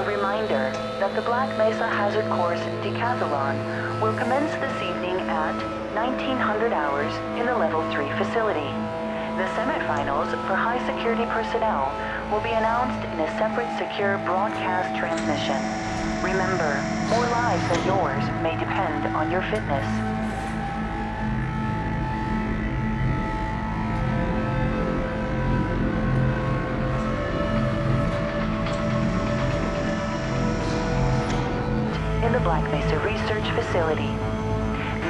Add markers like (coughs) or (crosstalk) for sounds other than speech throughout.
A reminder that the Black Mesa Hazard Course Decathlon will commence this evening at 1900 hours in the Level 3 facility. The semifinals for high security personnel will be announced in a separate secure broadcast transmission. Remember, more lives than yours may depend on your fitness. Facility.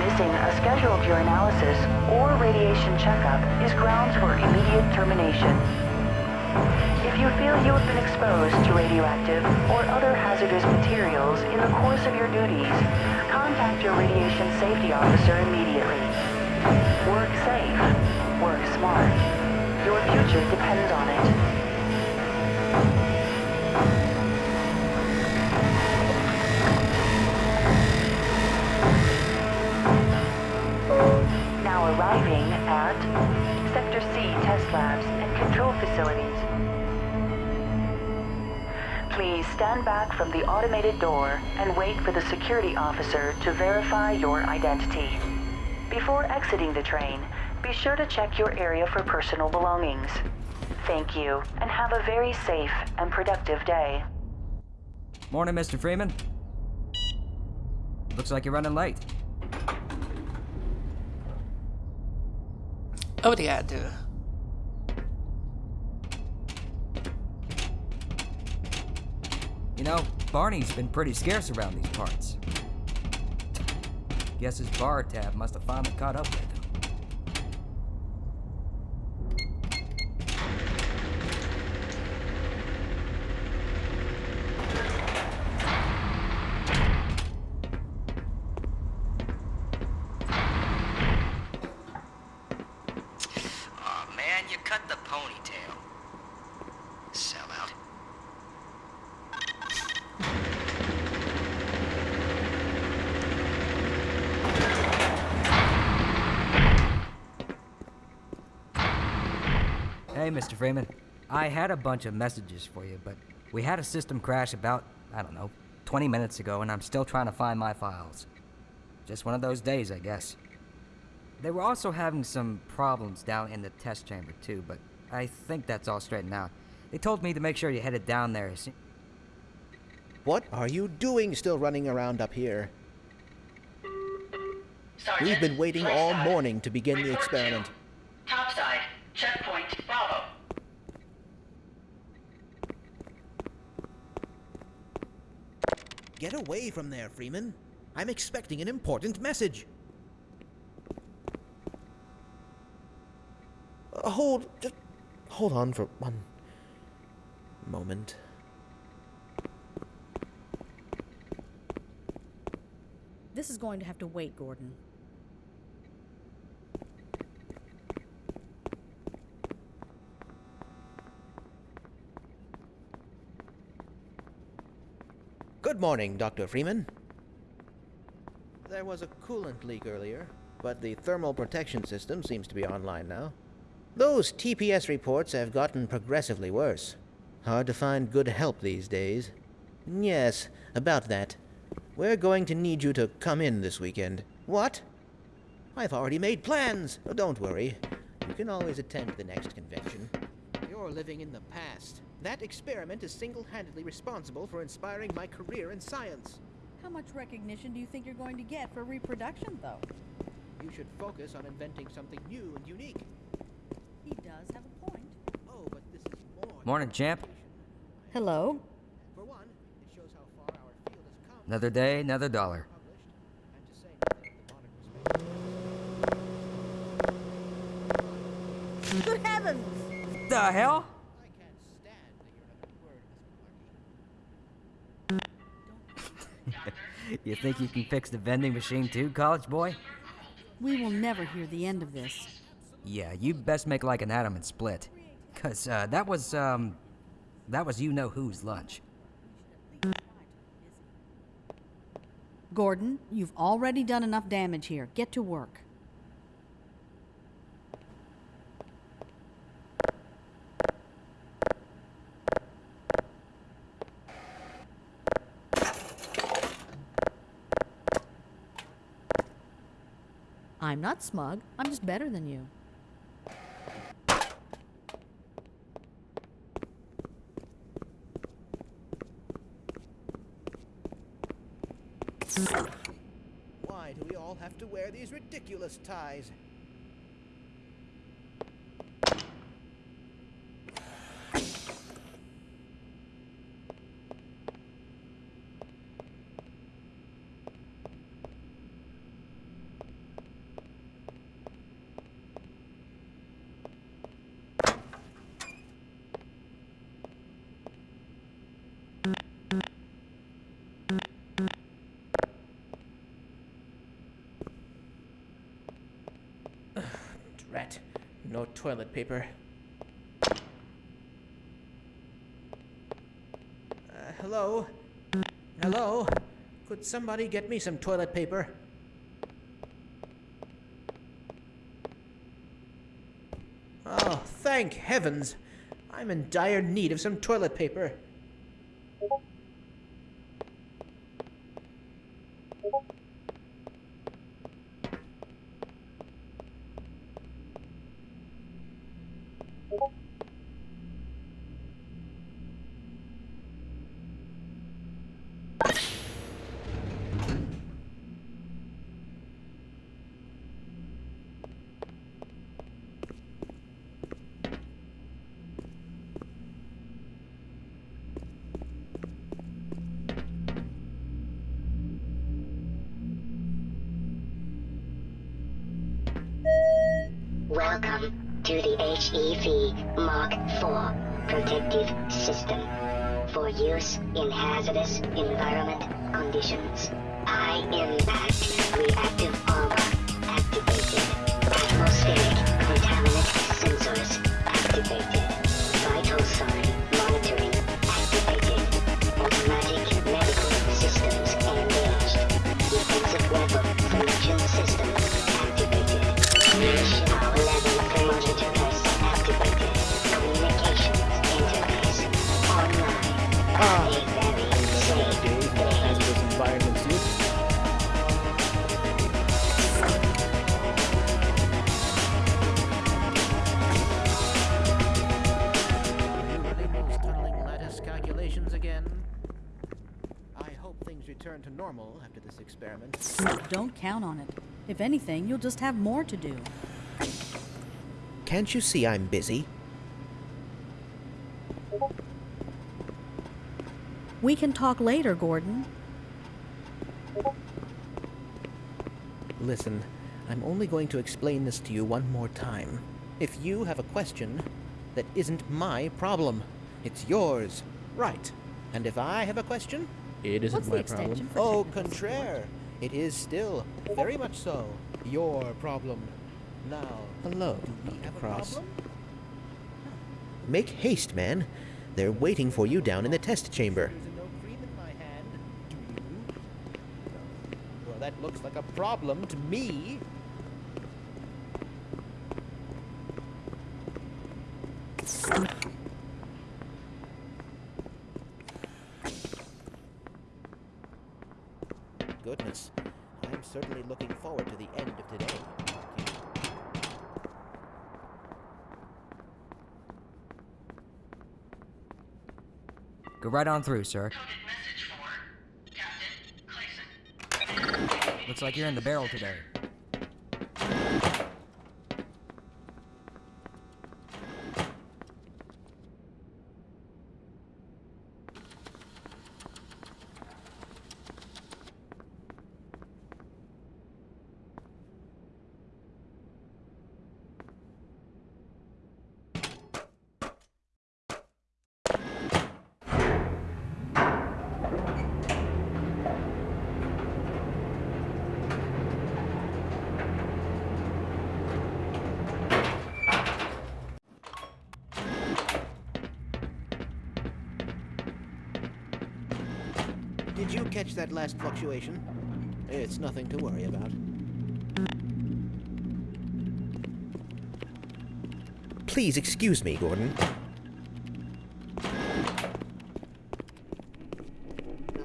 Missing a scheduled urinalysis or radiation checkup is grounds for immediate termination. If you feel you have been exposed to radioactive or other hazardous materials in the course of your duties, contact your radiation safety officer immediately. Work safe. Work smart. Your future depends on it. C labs and control facilities. Please stand back from the automated door and wait for the security officer to verify your identity. Before exiting the train, be sure to check your area for personal belongings. Thank you, and have a very safe and productive day. Morning, Mr. Freeman. Looks like you're running late. Oh, Obrigado. You know, Barney's been pretty scarce around these parts. Guess his bar tab must have finally caught up with him. Aw, man, you cut the ponytail. Sellout. Hey, Mr. Freeman. I had a bunch of messages for you, but we had a system crash about, I don't know, 20 minutes ago, and I'm still trying to find my files. Just one of those days, I guess. They were also having some problems down in the test chamber, too, but I think that's all straightened out. They told me to make sure you headed down there. as soo- What are you doing still running around up here? Sergeant, We've been waiting all morning to begin the Report to experiment. Get away from there, Freeman. I'm expecting an important message. Uh, hold, just hold on for one moment. This is going to have to wait, Gordon. Good morning, Dr. Freeman. There was a coolant leak earlier, but the thermal protection system seems to be online now. Those TPS reports have gotten progressively worse. Hard to find good help these days. Yes, about that. We're going to need you to come in this weekend. What? I've already made plans. Oh, don't worry. You can always attend the next convention. You're living in the past. That experiment is single handedly responsible for inspiring my career in science. How much recognition do you think you're going to get for reproduction, though? You should focus on inventing something new and unique. He does have a point. Oh, but this is more. Morning, champ. Hello? For one, it shows how far our field has come. Another day, another dollar. published, and to say nothing of the monarch was Good heavens! The hell? I can't stand to hear another word this. (laughs) You think you can fix the vending machine too, college boy? We will never hear the end of this. Yeah, you best make like an atom and split. Cause, uh, that was, um, that was you-know-who's lunch. Gordon, you've already done enough damage here. Get to work. I'm not smug. I'm just better than you. Why do we all have to wear these ridiculous ties? Drat. No toilet paper. Uh, hello? Hello? Could somebody get me some toilet paper? Oh, thank heavens! I'm in dire need of some toilet paper. HEV Mark IV protective system for use in hazardous environment conditions. High impact reactive armor return to normal after this experiment. Don't count on it. If anything, you'll just have more to do. Can't you see I'm busy? We can talk later, Gordon. Listen, I'm only going to explain this to you one more time. If you have a question, that isn't my problem. It's yours. Right. And if I have a question, it isn't What's my problem. Oh, contraire. It is still, very much so, your problem. Now, hello, do we have a problem? Make haste, man. They're waiting for you down in the test chamber. no cream in my hand, do you? Well, that looks like a problem to me. Goodness, I'm certainly looking forward to the end of today. Go right on through, sir. Looks like you're in the barrel today. Did you catch that last fluctuation? It's nothing to worry about. Please excuse me, Gordon. Now,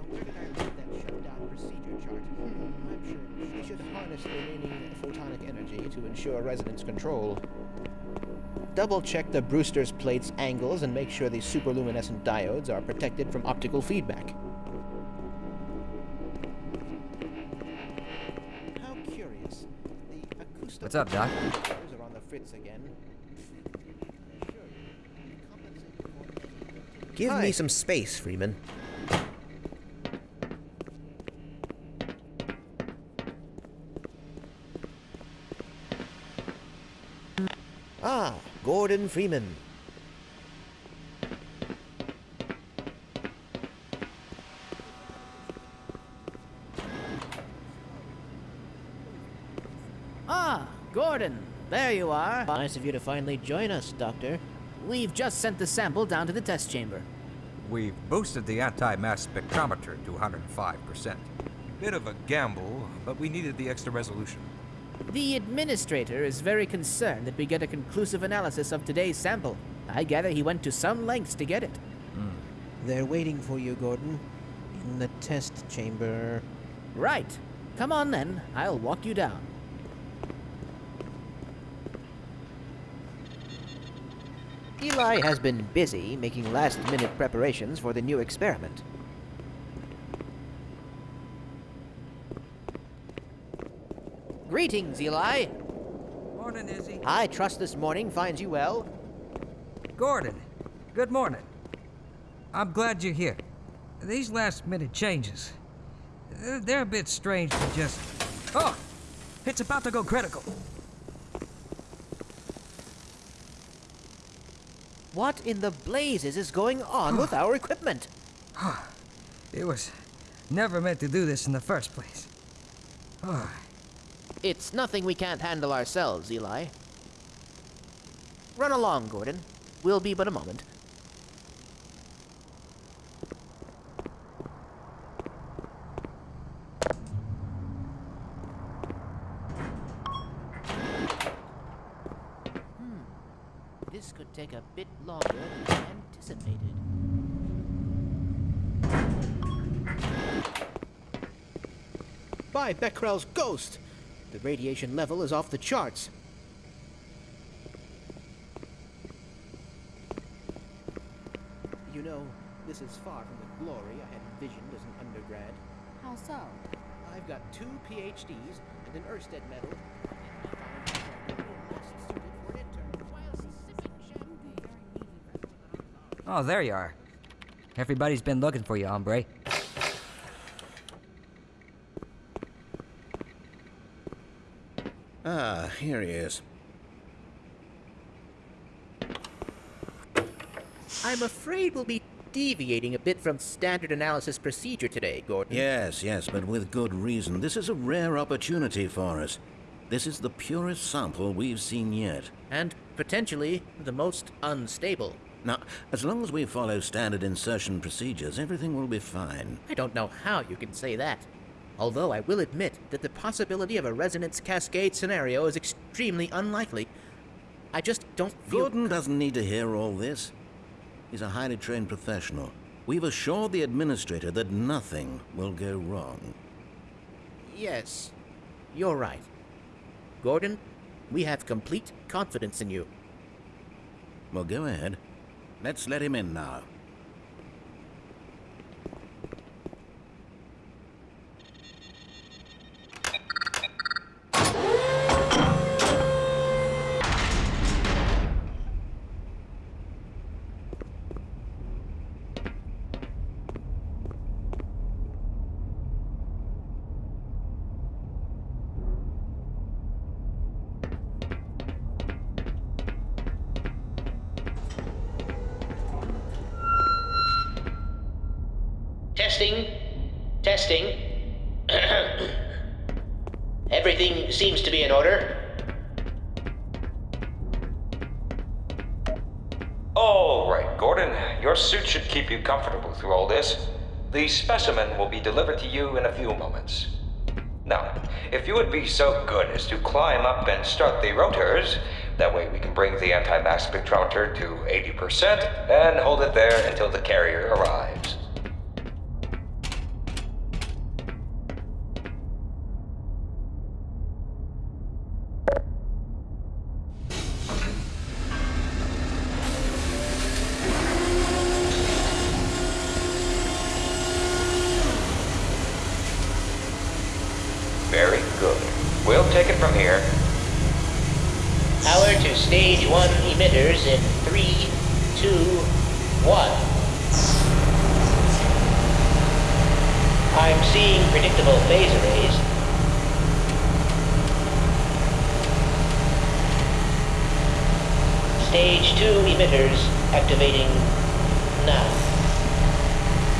where did I leave that shutdown procedure chart? Hmm, I'm sure she should hardly harness the remaining photonic energy to ensure resonance control. Double check the Brewster's plate's angles and make sure the superluminescent diodes are protected from optical feedback. What's up, Doc? are on the fritz again. Give me some space, Freeman. Ah, Gordon Freeman. Ah, Gordon, there you are. Nice of you to finally join us, Doctor. We've just sent the sample down to the test chamber. We've boosted the anti-mass spectrometer to 105%. Bit of a gamble, but we needed the extra resolution. The administrator is very concerned that we get a conclusive analysis of today's sample. I gather he went to some lengths to get it. Hmm. They're waiting for you, Gordon. In the test chamber. Right. Come on then, I'll walk you down. Eli has been busy making last minute preparations for the new experiment. Greetings, Eli. Morning, Izzy. I trust this morning finds you well. Gordon, good morning. I'm glad you're here. These last minute changes, they're, they're a bit strange to just. Oh! It's about to go critical. What in the blazes is going on with our equipment? It was never meant to do this in the first place. Oh, It's nothing we can't handle ourselves, Eli. Run along, Gordon. We'll be but a moment. Hmm. This could take a bit longer than anticipated. By Becquerel's ghost! The radiation level is off the charts. You know, this is far from the glory I had envisioned as an undergrad. How so? I've got two PhDs and an Oersted medal. and I found myself a little less suited for an intern while sipping champagne. oh, there you are. Everybody's been looking for you, hombre. Ah, here he is. I'm afraid we'll be deviating a bit from standard analysis procedure today, Gordon. Yes, yes, but with good reason. This is a rare opportunity for us. This is the purest sample we've seen yet. And potentially the most unstable. Now, as long as we follow standard insertion procedures, everything will be fine. I don't know how you can say that. Although I will admit that the possibility of a resonance cascade scenario is extremely unlikely. I just don't feel. Gordon doesn't need to hear all this. He's a highly trained professional. We've assured the administrator that nothing will go wrong. Yes, you're right. Gordon, we have complete confidence in you. Well, go ahead. Let's let him in now. Testing. Testing. (coughs) Everything seems to be in order. All right, Gordon. Your suit should keep you comfortable through all this. The specimen will be delivered to you in a few moments. Now, if you would be so good as to climb up and start the rotors, that way we can bring the anti-mass spectrometer to 80% and hold it there until the carrier arrives. take it from here. Power to stage one emitters in three, two, one. I'm seeing predictable phase arrays. Stage two emitters activating now.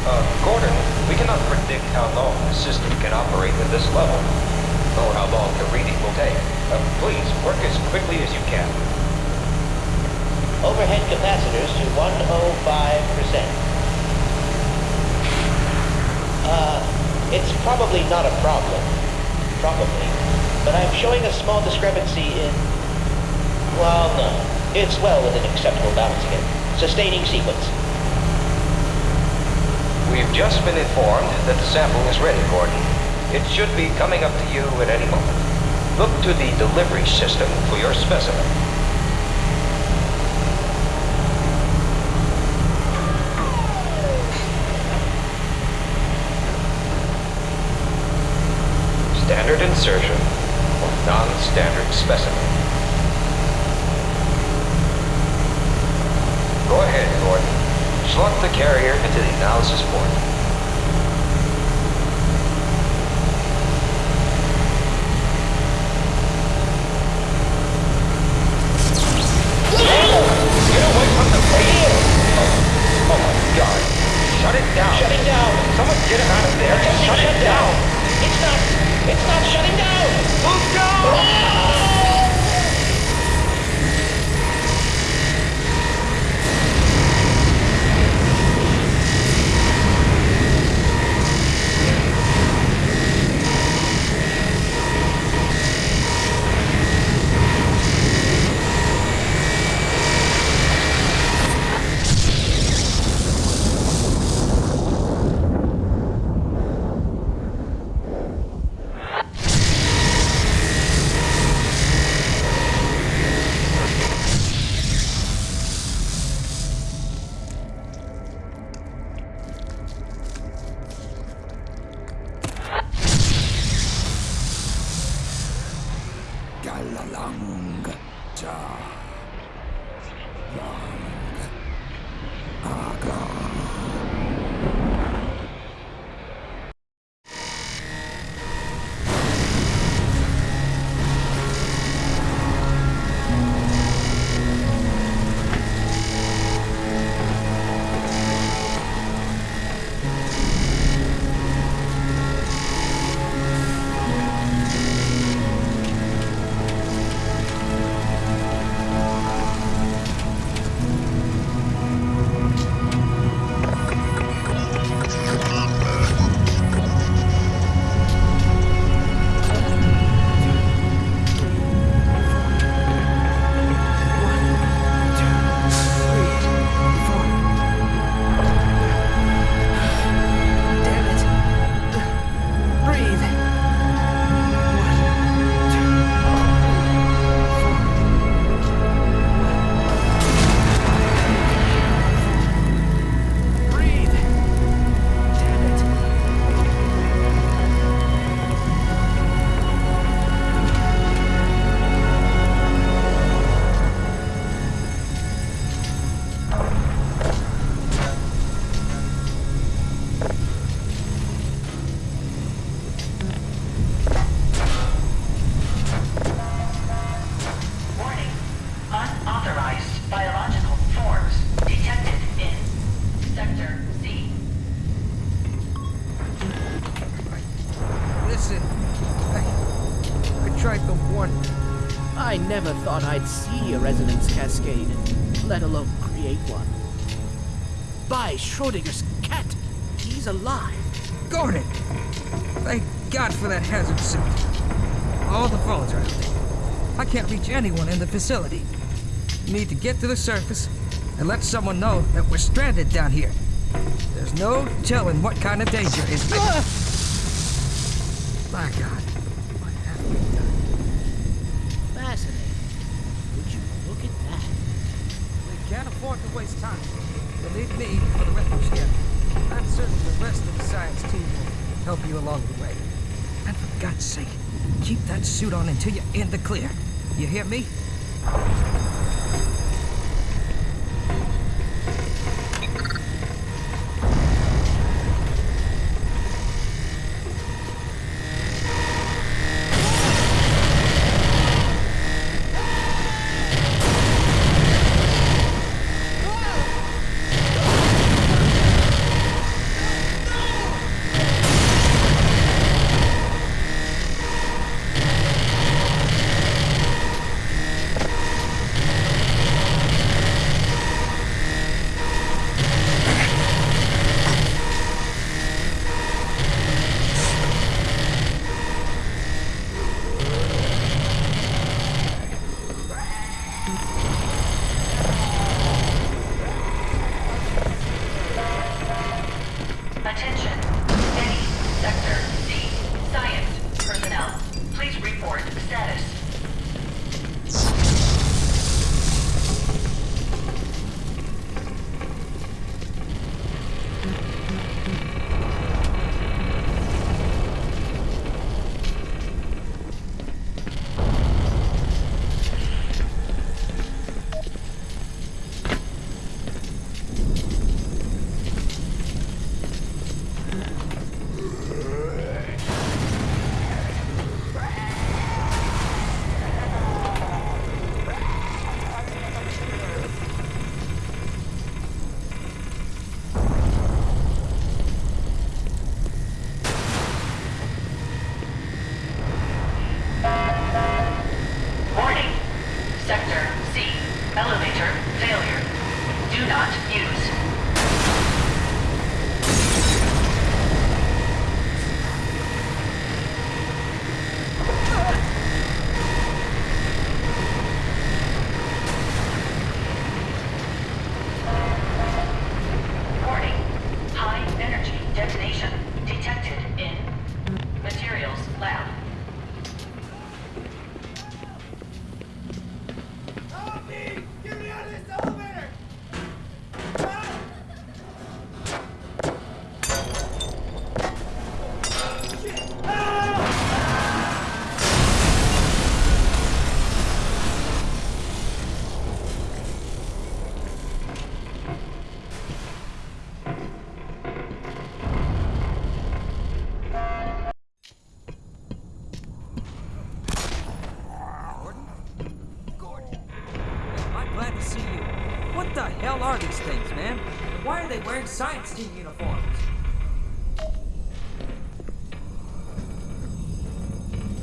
Uh, Gordon, we cannot predict how long the system can operate at this level, or how long the reading will take. Uh, please, work as quickly as you can. Overhead capacitors to 105%. Uh, it's probably not a problem. Probably. But I'm showing a small discrepancy in... Well, no. It's well within acceptable bounds again. Sustaining sequence. We've just been informed that the sample is ready, Gordon. It should be coming up to you at any moment. Look to the delivery system for your specimen. Standard insertion or non-standard specimen. Go ahead, Gordon. Slot the carrier into the analysis port. Cascade, let alone create one. By Schrodinger's cat, he's alive. Gordon! Thank God for that hazard suit. All the phones are out. I can't reach anyone in the facility. You need to get to the surface and let someone know that we're stranded down here. There's no telling what kind of danger is. My God. What have we done? Fascinating. Would you look at that? We can't afford to waste time. You'll need me for the reference scan. I'm certain the rest of the science team will help you along the way. And for God's sake, keep that suit on until you're in the clear. You hear me?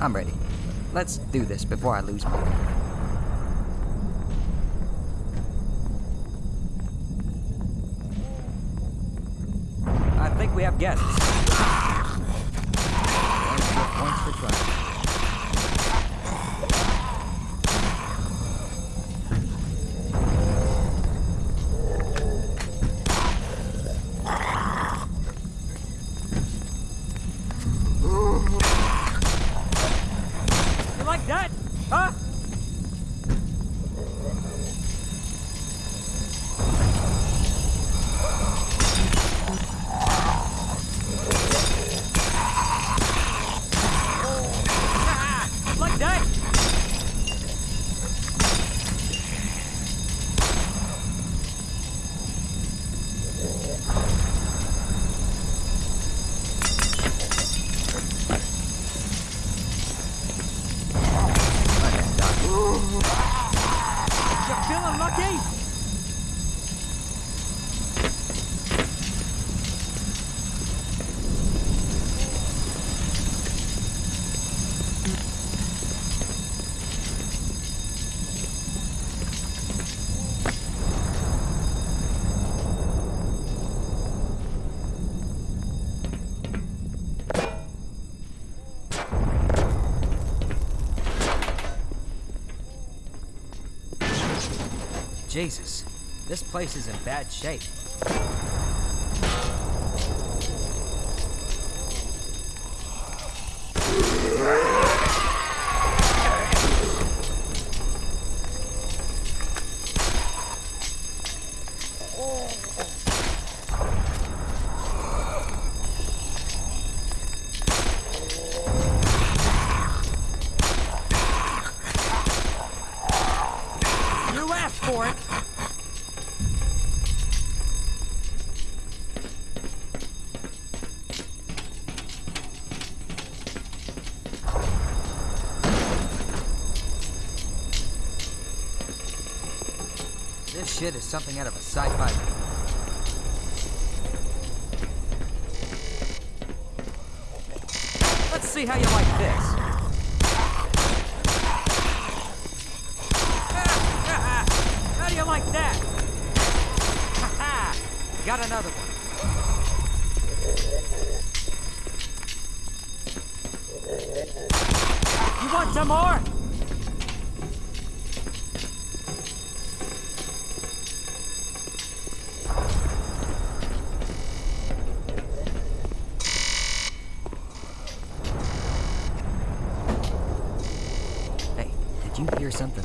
I'm ready. Let's do this before I lose my. I think we have guests. Points for- points for trying. You like that? Huh? Ah, like that? You feeling lucky? Jesus, this place is in bad shape. Shit is something out of a sci-fi movie. Let's see how you like this. How do you like that? Got another one. You want some more? Hey, did you hear something?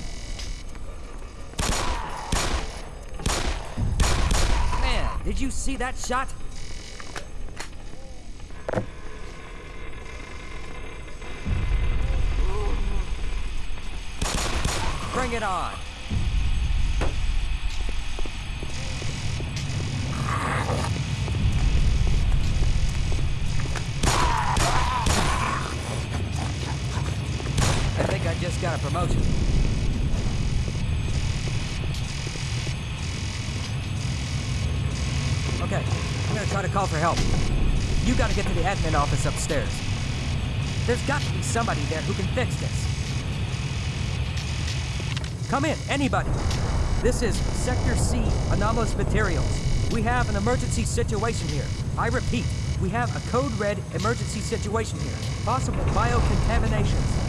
Man, did you see that shot? Bring it on. I think I just got a promotion. Okay, I'm gonna try to call for help. You gotta get to the admin office upstairs. There's got to be somebody there who can fix this. Come in, anybody. This is Sector C, anomalous materials. We have an emergency situation here. I repeat, we have a code red emergency situation here. Possible biocontaminations.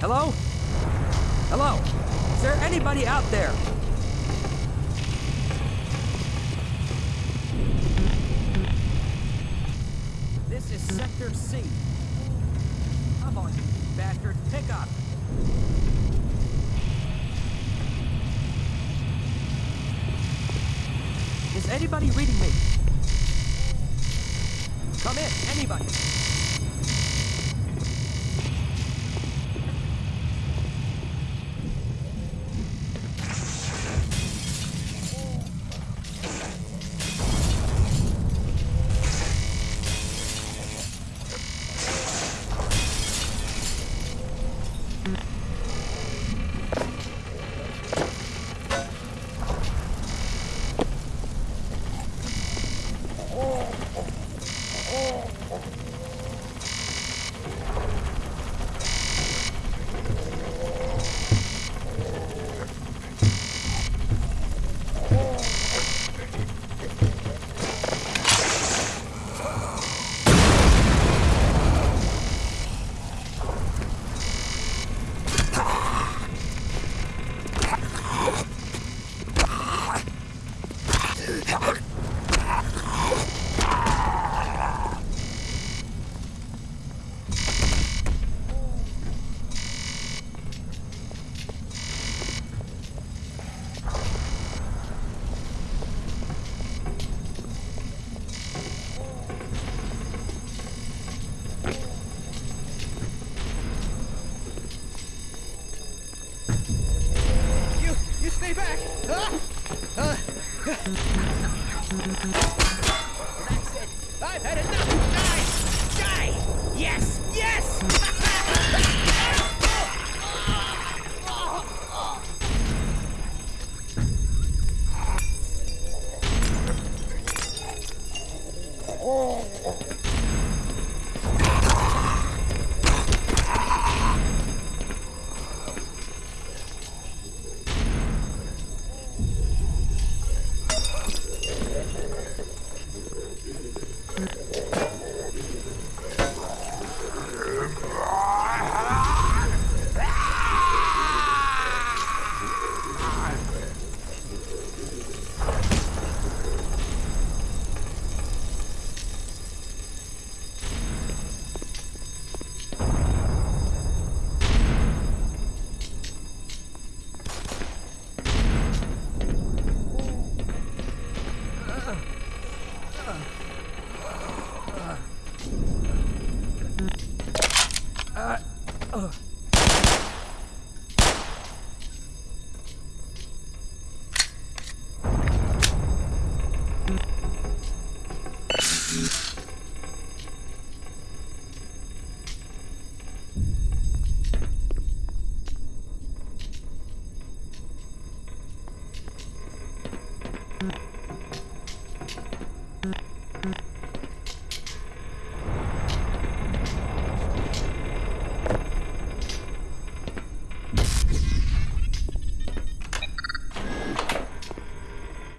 Hello? Hello? Is there anybody out there? Is Sector C. Come on, you bastard, pick up. Is anybody reading me? Come in, anybody.